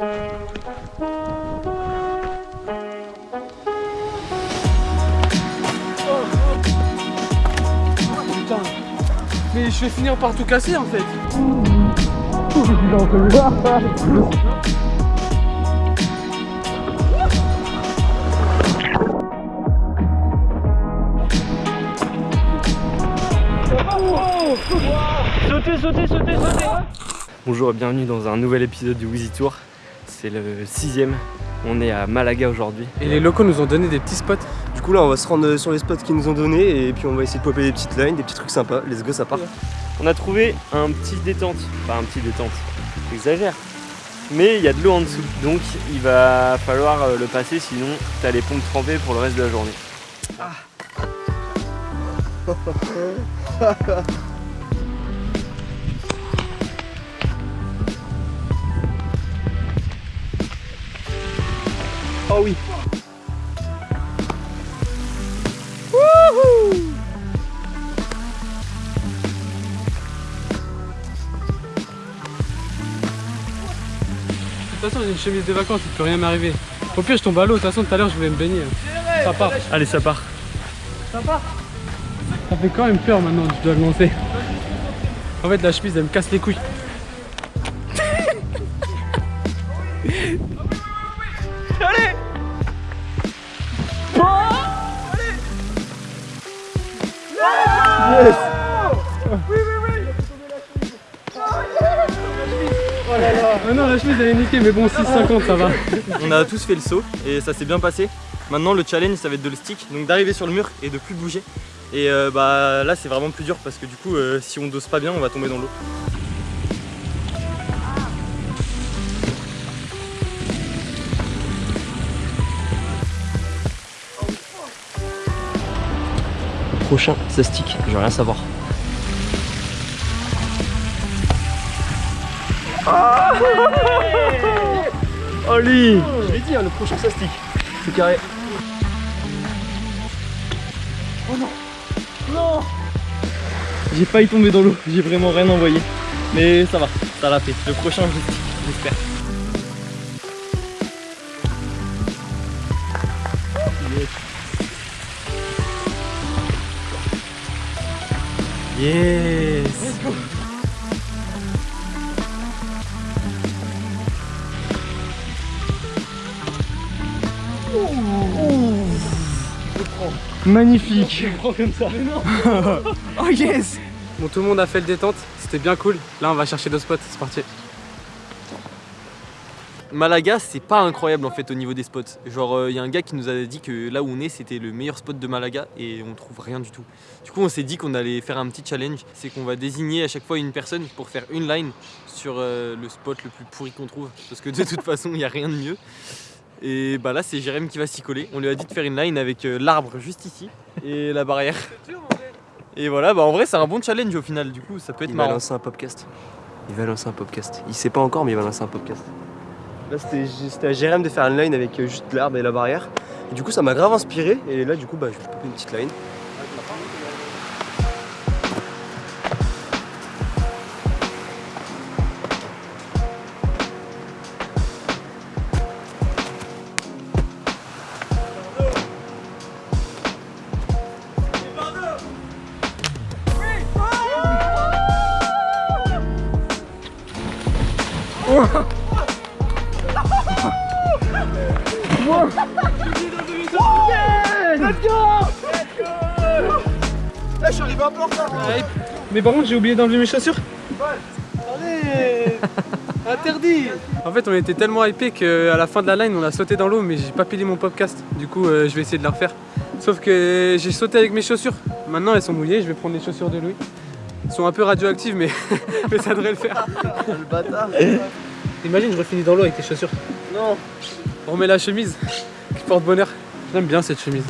Putain. Mais je vais finir par tout casser en fait. Sautez, sautez, sautez, sautez Bonjour et bienvenue dans un nouvel épisode du Wheezy Tour. C'est le sixième. On est à Malaga aujourd'hui. Et les locaux nous ont donné des petits spots. Du coup là on va se rendre sur les spots qu'ils nous ont donnés et puis on va essayer de popper des petites lines, des petits trucs sympas. Les go ça part. On a trouvé un petit détente. Enfin un petit détente. J'exagère. Mais il y a de l'eau en dessous. Donc il va falloir euh, le passer sinon t'as les pompes trempées pour le reste de la journée. Oh oui De toute façon j'ai une chemise de vacances, il peut rien m'arriver. Au pire je tombe à l'eau, de toute façon tout à l'heure je voulais me baigner. Ça part. Allez ça part. Ça fait quand même peur maintenant, je dois le lancer. En fait la chemise elle me casse les couilles. Non la chemise elle est niquée mais bon 6,50 ça va. On a tous fait le saut et ça s'est bien passé. Maintenant le challenge ça va être de le stick, donc d'arriver sur le mur et de plus bouger. Et euh, bah là c'est vraiment plus dur parce que du coup euh, si on dose pas bien on va tomber dans l'eau. Prochain ça stick, je veux rien savoir. Oh lui Je l'ai dit hein, le prochain ça stick. C'est carré. J'ai failli tomber dans l'eau, j'ai vraiment rien envoyé. Mais ça va, ça l'a fait. Le prochain je stick, j'espère. Yes. Magnifique. Oh yes. Bon tout le monde a fait le détente, c'était bien cool. Là on va chercher d'autres spots, c'est parti. Malaga, c'est pas incroyable en fait au niveau des spots. Genre, il y a un gars qui nous a dit que là où on est, c'était le meilleur spot de Malaga et on trouve rien du tout. Du coup, on s'est dit qu'on allait faire un petit challenge. C'est qu'on va désigner à chaque fois une personne pour faire une line sur euh, le spot le plus pourri qu'on trouve. Parce que de toute façon, il n'y a rien de mieux. Et bah là, c'est Jérém qui va s'y coller. On lui a dit de faire une line avec euh, l'arbre juste ici et la barrière. Et voilà, bah en vrai, c'est un bon challenge au final. Du coup, ça peut être Il va marrant. lancer un podcast. Il va lancer un podcast. Il sait pas encore, mais il va lancer un podcast. Là, c'était à Jérém de faire une line avec euh, juste l'arbre et la barrière. Et du coup, ça m'a grave inspiré. Et là, du coup, bah, je vais popper une petite line. Mais par contre j'ai oublié d'enlever mes chaussures. Interdit En fait on était tellement hypé qu'à la fin de la line on a sauté dans l'eau mais j'ai pas pilé mon podcast. Du coup euh, je vais essayer de la refaire. Sauf que j'ai sauté avec mes chaussures. Maintenant elles sont mouillées, je vais prendre les chaussures de Louis. Elles sont un peu radioactives mais, mais ça devrait le faire. Le bâtard. Imagine je refinis dans l'eau avec tes chaussures. Non. On remet la chemise qui porte bonheur. J'aime bien cette chemise.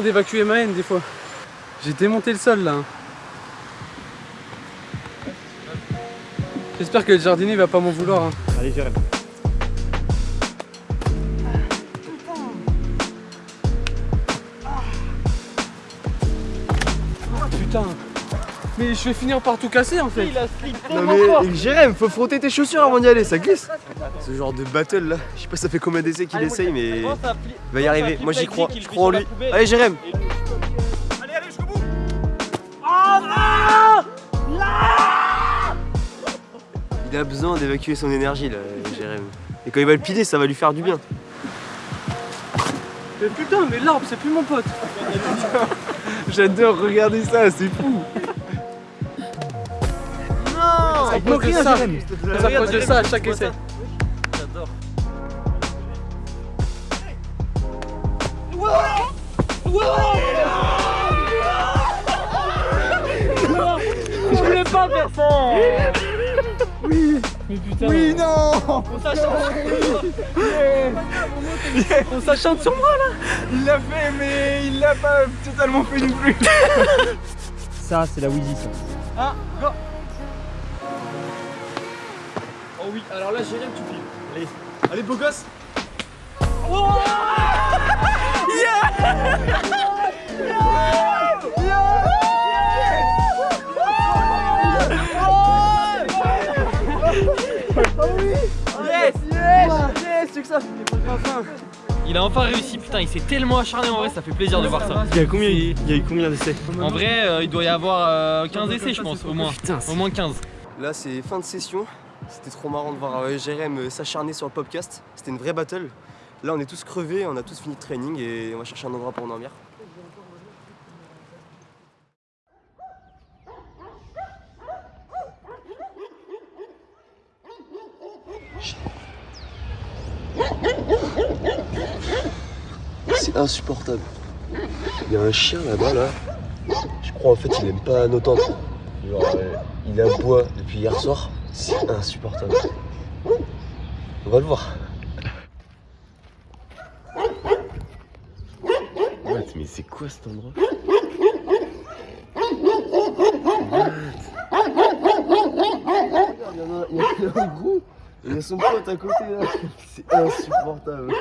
d'évacuer ma haine des fois. J'ai démonté le sol là. Hein. J'espère que le jardinier va pas m'en vouloir. Hein. Allez, ah, putain. Mais je vais finir par tout casser en fait. Il a slip Non mais Jérém, faut frotter tes chaussures avant d'y aller, ça glisse. Ce genre de battle là, je sais pas ça fait combien d'essais qu'il Allez, essaye mais il va y arriver. Moi j'y crois, je crois en lui. sur la poubelle. Allez Jérém Et lui- Il a besoin d'évacuer son énergie là, Jérém. Et quand il va le piler, ça va lui faire du bien. Mais putain, mais l'arbre c'est plus mon pote. J'adore regarder ça, c'est fou. Ça bloque rien, ça. C'est à cause de ça à chaque essai. J'adore. Je voulais pas faire ça Oui Mais putain Oui non On s'achante On s'achante sur moi Il l'a fait, mais il l'a pas totalement fait non plus. Ça, c'est la Wheezy, ça. Oh oui, alors là Jérém tu piles. Allez. Allez, beau gosse. Il a enfin réussi, putain, il s'est tellement acharné en vrai, ça fait plaisir de voir ça. Il y a combien, il y a eu combien d'essais? En vrai, euh, il doit y avoir euh, 15 essais, je pense, au moins. Putain, Au moins 15. Là, c'est fin de session. C'était trop marrant de voir euh, Jérém euh, s'acharner sur le podcast. C'était une vraie battle. Là, on est tous crevés, on a tous fini de training et on va chercher un endroit pour dormir. C'est insupportable. Il y a un chien là-bas, là. Je crois en fait il aime pas nos tentes. Genre, euh, il aboie depuis hier soir. C'est insupportable. On va le voir. What, mais c'est quoi cet endroit What Il y en a, il y en a un gros. Il y a son pote à côté là. C'est insupportable.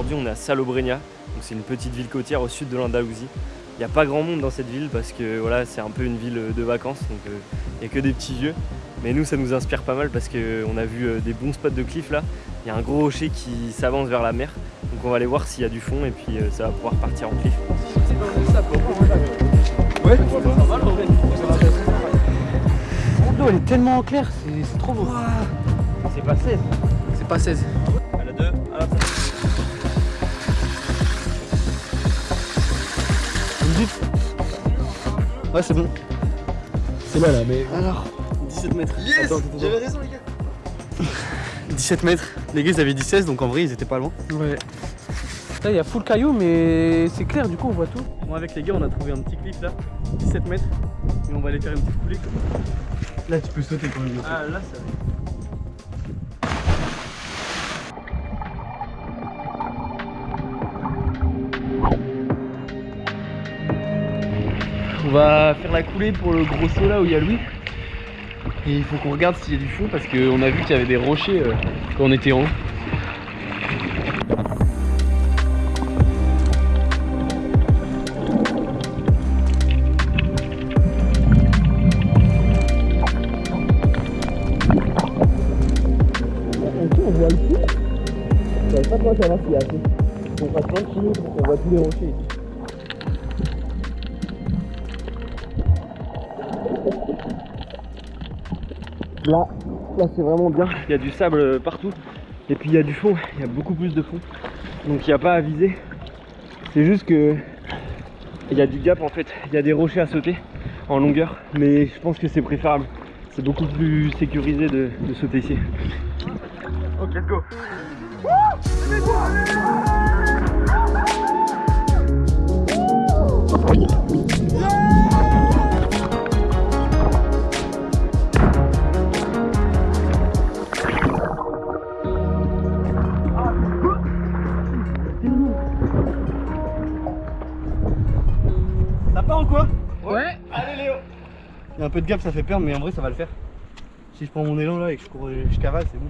Aujourd'hui, on est à Salobreña, donc c'est une petite ville côtière au sud de l'Andalousie. Il n'y a pas grand monde dans cette ville parce que voilà, c'est un peu une ville de vacances, donc euh, il n'y a que des petits vieux. Mais nous, ça nous inspire pas mal parce qu'on a vu euh, des bons spots de cliff là. Il y a un gros rocher qui s'avance vers la mer, donc on va aller voir s'il y a du fond et puis euh, ça va pouvoir partir en cliff. L'eau elle est tellement claire, c'est c'est trop beau. C'est pas 16. C'est pas 16. Ouais, c'est bon. C'est là, là, mais. Alors, 17 mètres. Yes J'avais raison, les gars 17 mètres. Les gars, ils avaient dit 16, donc en vrai, ils étaient pas loin. Ouais. Là, il y a full caillou, mais c'est clair, du coup, on voit tout. Moi, avec les gars, on a trouvé un petit cliff là, 17 mètres. Et on va aller faire une petite coulée. Là, tu peux sauter quand même. Ah là, ça On va faire la coulée pour le gros saut là où il y a Louis. Et il faut qu'on regarde s'il y a du fond parce qu'on a vu qu'il y avait des rochers euh, quand on était en haut. Je savais pas quoi savoir s'il y a assez. On passe plein de kilos pour qu'on voit tous les rochers là c'est vraiment bien. Il y a du sable partout. Et puis il y a du fond. Il y a beaucoup plus de fond. Donc il n'y a pas à viser. C'est juste que il y a du gap en fait. Il y a des rochers à sauter en longueur. Mais je pense que c'est préférable. C'est beaucoup plus sécurisé de, de sauter ici. Ok, let's go. Un peu de gap, ça fait peur, mais en vrai ça va le faire. Si je prends mon élan là et que je cours, je cavale, c'est bon.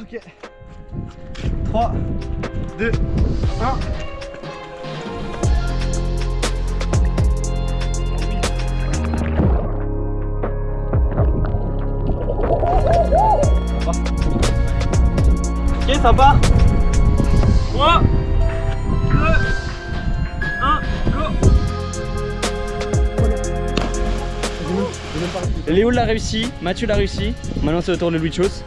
Ok. 3, 2, 1. Ok, sympa 3, Léo l'a réussi, Mathieu l'a réussi. Maintenant c'est au tour de Louis Chose.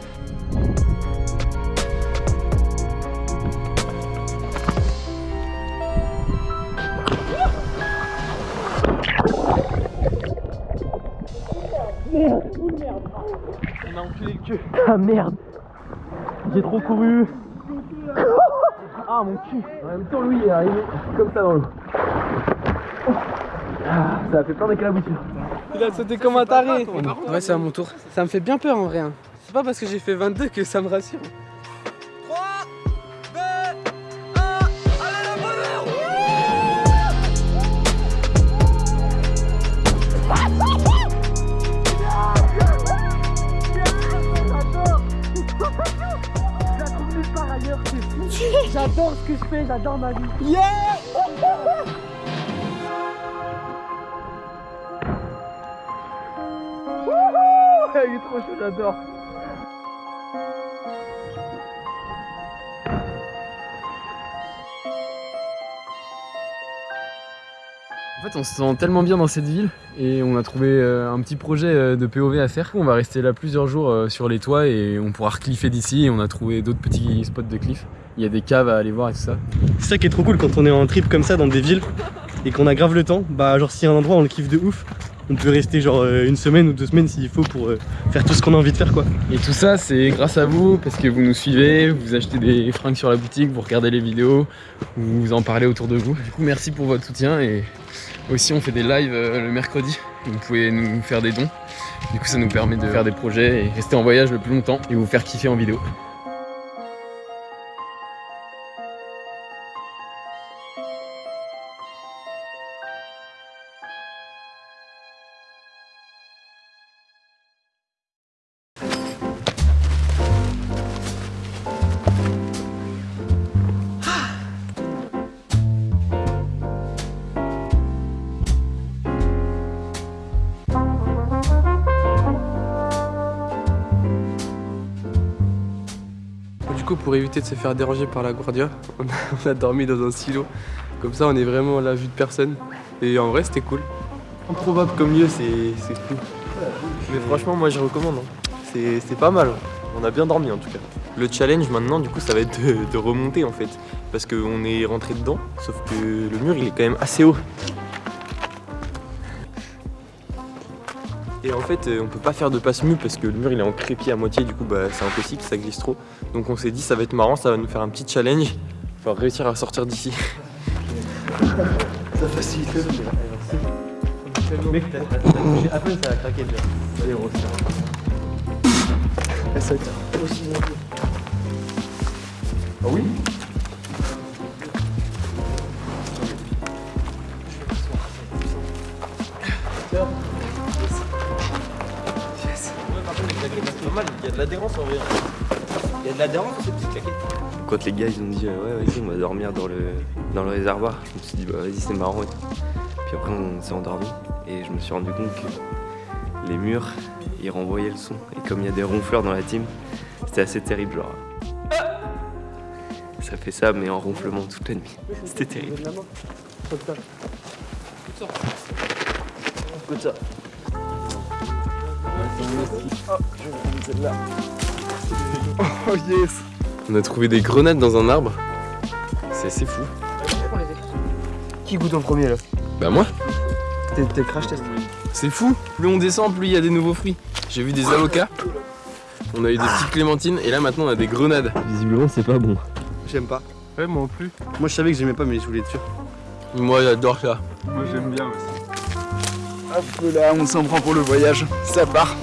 On a enculé le cul. Ah merde J'ai trop couru Ah mon cul En même temps, Louis est arrivé comme ça dans l'eau. Ah, ça a fait plein d'éclaboussures. Il a sauté comme un taré. Ouais, c'est à mon tour. Ça me fait bien peur en vrai. hein. C'est pas parce que j'ai fait 22 que ça me rassure. J'adore ce que je fais, j'adore ma vie Yeah Il est trop chaud, j'adore En fait, on se sent tellement bien dans cette ville et on a trouvé euh, un petit projet euh, de POV à faire. On va rester là plusieurs jours euh, sur les toits et on pourra recliffer d'ici et on a trouvé d'autres petits spots de cliff. Il y a des caves à aller voir et tout ça. C'est ça qui est trop cool quand on est en trip comme ça dans des villes et qu'on a grave le temps. Bah genre s'il y a un endroit on le kiffe de ouf, on peut rester genre euh, une semaine ou deux semaines s'il faut pour euh, faire tout ce qu'on a envie de faire quoi. Et tout ça, c'est grâce à vous parce que vous nous suivez, vous achetez des fringues sur la boutique, vous regardez les vidéos, vous en parlez autour de vous. Du coup, merci pour votre soutien et aussi on fait des lives euh, le mercredi. Vous pouvez nous faire des dons. Du coup, ça nous permet de faire des projets et rester en voyage le plus longtemps et vous faire kiffer en vidéo. Éviter de se faire déranger par la Guardia, on a, on a dormi dans un silo. Comme ça, on est vraiment à la vue de personne. Et en vrai, c'était cool. Improbable comme lieu, c'est fou. Mais franchement, moi je recommande. hein. C'est c'est pas mal. On a bien dormi en tout cas. Le challenge maintenant, du coup, ça va être de, de remonter en fait. Parce qu'on est rentré dedans, sauf que le mur il est quand même assez haut. Et en fait, euh, on peut pas faire de passe mue parce que le mur il est en crépi à moitié, du coup, bah, c'est impossible, ça glisse trop. Donc on s'est dit, ça va être marrant, ça va nous faire un petit challenge. Il va réussir à sortir d'ici. Ça facilite le. Mec, t'as touché à peine ça a craqué déjà. Allez, on resserre. Ça va être aussi bien. Ah oui? Il y a de l'adhérence en vrai. Il y a de l'adhérence dans ces petites claquettes. Quand les gars ils ont dit euh, ouais vas-y on va dormir dans le, dans le réservoir, je me suis dit bah vas-y c'est marrant et tout. Puis après on s'est endormi et je me suis rendu compte que les murs ils renvoyaient le son. Et comme il y a des ronfleurs dans la team, c'était assez terrible genre. Ça fait ça mais en ronflement toute la nuit. C'était terrible. Écoute ça. Oh yes On a trouvé des grenades dans un arbre. C'est assez fou. Qui goûte en premier là Bah moi T'es crash test. C'est fou Plus on descend, plus il y a des nouveaux fruits. J'ai vu des avocats. On a eu des petites clémentines et là maintenant on a des grenades. Visiblement c'est pas bon. J'aime pas. Ouais, moi non plus. Moi je savais que j'aimais pas mais je voulais être sûr. Moi j'adore ça. Moi, j'aime bien aussi. Hop là, on s'en prend pour le voyage. Ça part.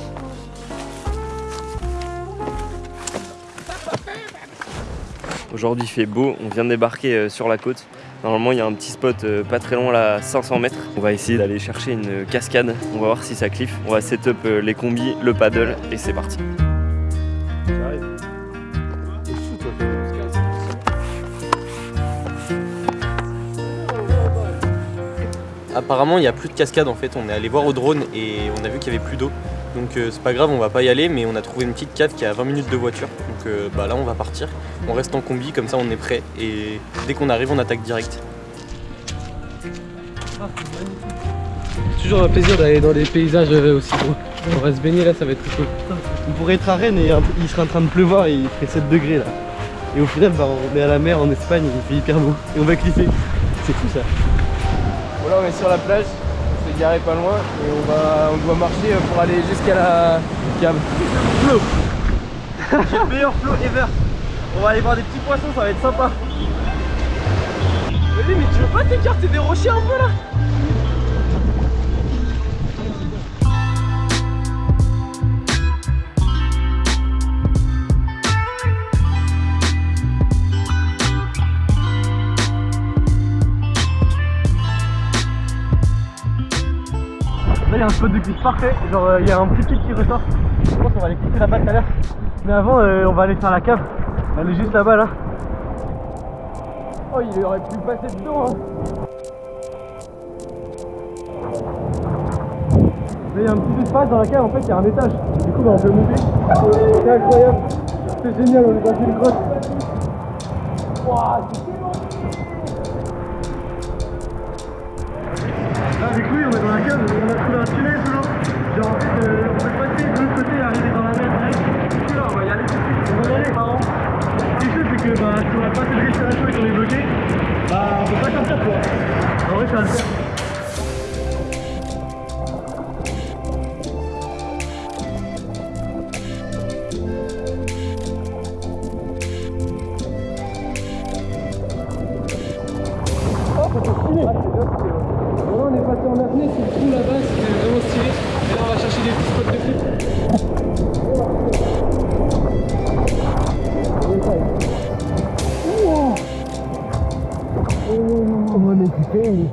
Aujourd'hui il fait beau, on vient de débarquer euh, sur la côte. Normalement, il y a un petit spot euh, pas très loin là, à 500 mètres. On va essayer d'aller chercher une cascade. On va voir si ça cliffe. On va setup euh, les combis, le paddle et c'est parti. Apparemment, il n'y a plus de cascade en fait. On est allé voir au drone et on a vu qu'il y avait plus d'eau. Donc euh, c'est pas grave, on va pas y aller, mais on a trouvé une petite cave qui est à 20 minutes de voiture. Donc euh, bah, là, on va partir. On reste en combi, comme ça on est prêt. Et dès qu'on arrive, on attaque direct. Toujours un plaisir d'aller dans des paysages euh, aussi beaux. On va se baigner là, ça va être trop cool. On pourrait être à Rennes et il serait en train de pleuvoir et il ferait 7 degrés là. Et au final, bah, on est à la mer en Espagne, il fait hyper beau. Et on va cliffer. C'est fou ça. Voilà, on est sur la plage, on s'est garé pas loin et on, va, on doit marcher pour aller jusqu'à la cave. J'ai le meilleur flow ever. On va aller voir des petits poissons, ça va être sympa. Mais tu veux pas t'écarter des rochers un peu là? Un spot de cliff parfait. Genre, euh, il y a un petit pic qui ressort. Je pense qu'on va aller cliffer là-bas tout à l'heure. Mais avant, euh, on va aller faire la cave. Elle est juste là-bas là. Oh, il aurait pu passer dedans hein. Il y a un petit espace dans la cave. En fait, il y a un étage. Du coup, bah, on peut monter. C'est incroyable. C'est génial, on est dans une grotte. Là, avec lui, on est dans la cave, on a trouvé un tunnel l'eau. Genre, en fait, euh, on peut passer de l'autre côté arriver dans la mer direct. Du coup, là, on va y aller. On va y aller, marrant. Ce qui est chaud, c'est que bah, si on a pas de respiration et qu'on est bloqué, bah, on peut pas sortir, quoi. En vrai, ça va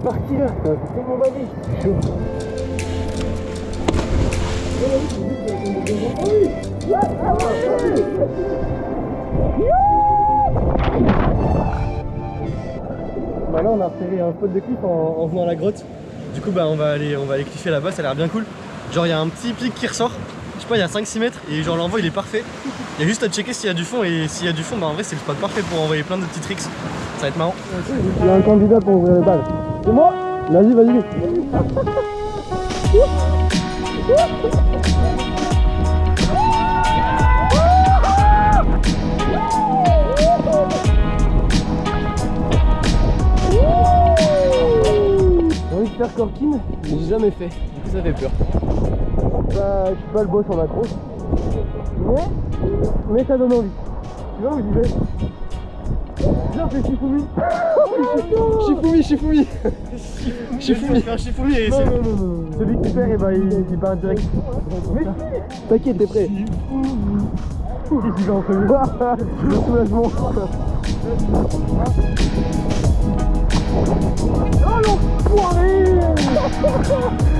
parti là, c'est magique. C'est chaud. Bah là on a repéré un spot de cliff en, en venant à la grotte. Du coup bah on va aller on va aller cliffer là-bas, ça a l'air bien cool. Genre il y a un petit pic qui ressort. Pas, il y a 5-6 mètres et genre l'envoi il est parfait. Il y a juste à checker s'il y a du fond et s'il y a du fond bah en vrai c'est le spot parfait pour envoyer plein de petits tricks. Ça va être marrant. Il y a un candidat pour ouvrir les balles. C'est moi Vas-y, vas-y. J'ai envie de faire corking, mais j'ai jamais fait. Du coup ça fait peur. Bah, je suis pas le boss en accro. Mais, mais ça donne envie. Tu vois où j'y vais. Viens, fais Shifumi. Shifumi, Shifumi. Shifumi Shifumi. Celui qui perd, eh ben, il, il part direct. Mais si. T'inquiète, t'es prêt. Qu'est-ce qu'il en faire Le soulagement. Oh l'enfoiré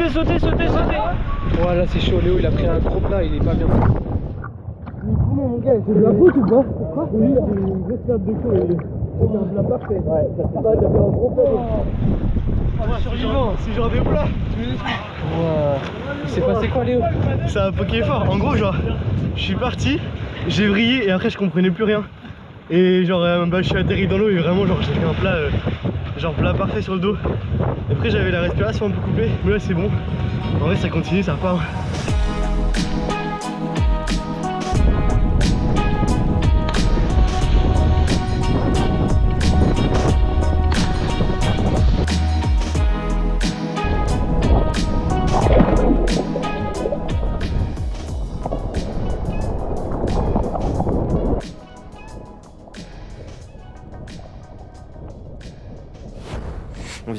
Sautez, sautez, sautez, sautez Ouais, là c'est chaud, Léo il a pris un gros plat, il est pas bien. Comment mon gars, c'est de la faute ou pas Pourquoi Oui, c'est une grosse perte de chaud un plat parfait. Ouais, ça fait pas, t'as fait un gros plat. survivant, c'est genre des plats. Il s'est passé quoi Léo? C'est un poké fort. En gros, genre, je suis parti, j'ai vrillé et après je comprenais plus rien. Et genre, euh, bah, je suis atterri dans l'eau et vraiment, genre, j'ai un plat, euh, genre plat parfait sur le dos. Après, j'avais la respiration un peu coupée, mais là, c'est bon. En vrai, ça continue, ça repart.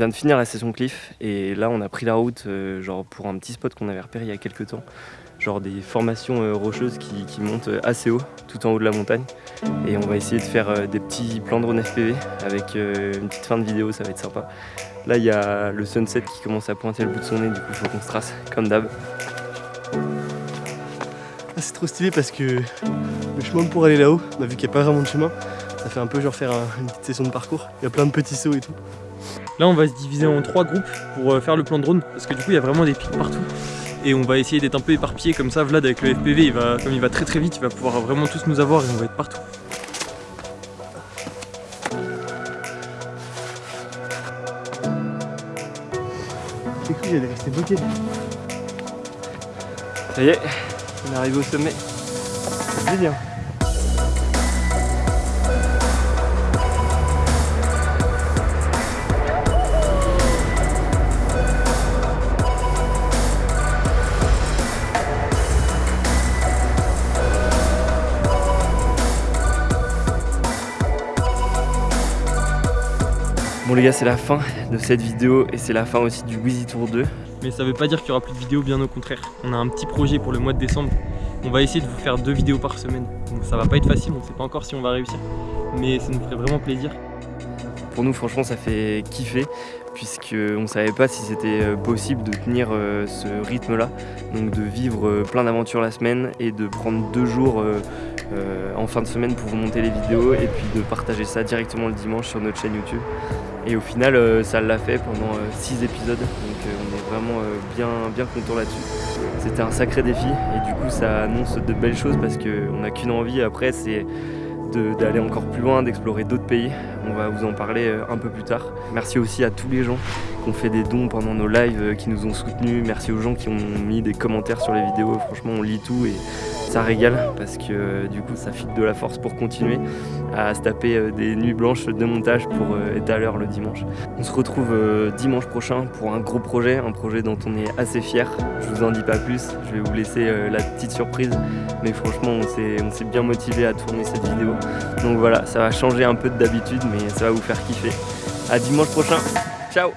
Vient de finir la session Cliff et là on a pris la route euh, genre pour un petit spot qu'on avait repéré il y a quelques temps. Genre des formations euh, rocheuses qui, montent euh, assez haut, tout en haut de la montagne. Et on va essayer de faire des petits plans drone FPV avec une petite fin de vidéo, ça va être sympa. Là il y a le sunset qui commence à pointer le bout de son nez, du coup faut qu'on se trace comme d'hab. Ah, c'est trop stylé parce que le chemin pour aller là-haut, on a vu qu'il n'y a pas vraiment de chemin. Ça fait un peu genre faire un- une petite session de parcours. Il y a plein de petits sauts et tout. Là, on va se diviser en trois groupes pour euh, faire le plan de drone parce que du coup, il y a vraiment des pics partout. Et on va essayer d'être un peu éparpillé comme ça. Vlad, avec le FPV, il va, comme il va très très vite, il va pouvoir vraiment tous nous avoir et on va être partout. C'est cool, j'allais rester bloqué. Ça y est, on est arrivé au sommet. C'est bien. Bon les gars c'est la fin de cette vidéo et c'est la fin aussi du Wheezy Tour 2. Mais ça veut pas dire qu'il y aura plus de vidéos, bien au contraire. On a un petit projet pour le mois de décembre. On va essayer de vous faire deux vidéos par semaine. Donc ça va pas être facile, on sait pas encore si on va réussir. Mais ça nous ferait vraiment plaisir. Pour nous, franchement, ça fait kiffer, puisqu'on ne savait pas si c'était euh, possible de tenir euh, ce rythme-là, donc de vivre euh, plein d'aventures la semaine et de prendre deux jours en fin de semaine pour vous monter les vidéos et puis de partager ça directement le dimanche sur notre chaîne YouTube. Et au final, euh, ça l'a fait pendant 6 épisodes, donc euh, on est vraiment euh, bien, bien content là-dessus. C'était un sacré défi et du coup, ça annonce de belles choses parce qu'on n'a qu'une envie après, c'est d'aller encore plus loin, d'explorer d'autres pays. On va vous en parler euh, un peu plus tard. Merci aussi à tous les gens qui ont fait des dons pendant nos lives, euh, qui nous ont soutenus. Merci aux gens qui ont mis des commentaires sur les vidéos. Franchement, on lit tout et ça régale parce que euh, du coup, ça file de la force pour continuer à se taper euh, des nuits blanches de montage pour être à l'heure le dimanche. On se retrouve dimanche prochain pour un gros projet, un projet dont on est assez fier. Je vous en dis pas plus, je vais vous laisser la petite surprise, mais franchement, on s'est bien motivé à tourner cette vidéo. Donc voilà, ça va changer un peu de d'habitude, mais ça va vous faire kiffer. À dimanche prochain, ciao